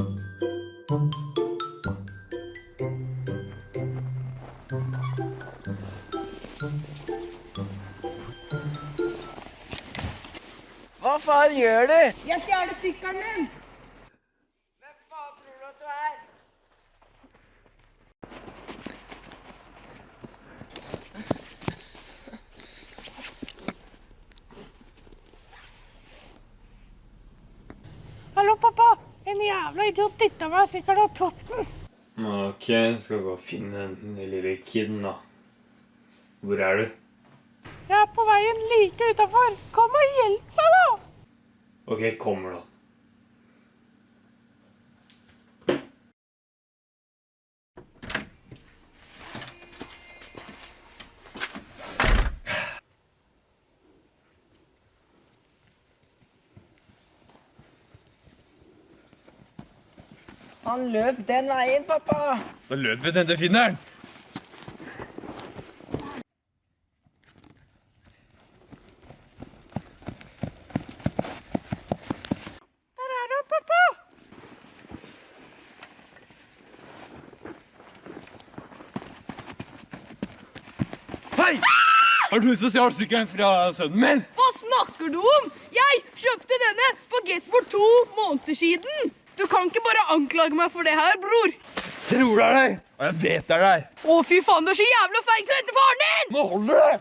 Hva faen gjør du? Jeg stjeler sykkelen min. Hvem faen tror du at du er? Hallo, pappa! En jævla idiot dytta meg sikkert og tok den. Ok, skal gå og finne den lille kiden, da. Hvor er du? Jeg er på veien like utafor. Kom og hjelp meg, da! Ok, kommer da. Han løp den veien, pappa. Da løper vi til finneren. Der er han, pappa! Hei! Har du sosialt stjal sykkelen fra sønnen min? Hva snakker du om? Jeg kjøpte denne på Gesport to måneder siden. Du kan ikke bare anklage meg for det her, bror. Tror det er deg! Og jeg vet det er deg. Å, fy faen, du er så jævla feig som heter faren din! Nå holder det!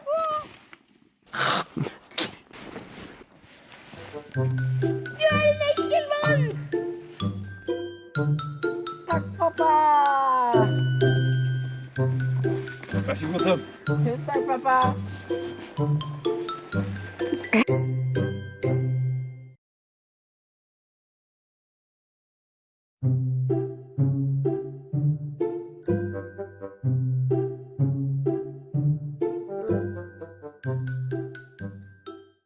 Du er en ekkel mann! Takk, pappa. Vær så god, sønn. Tusen takk, pappa.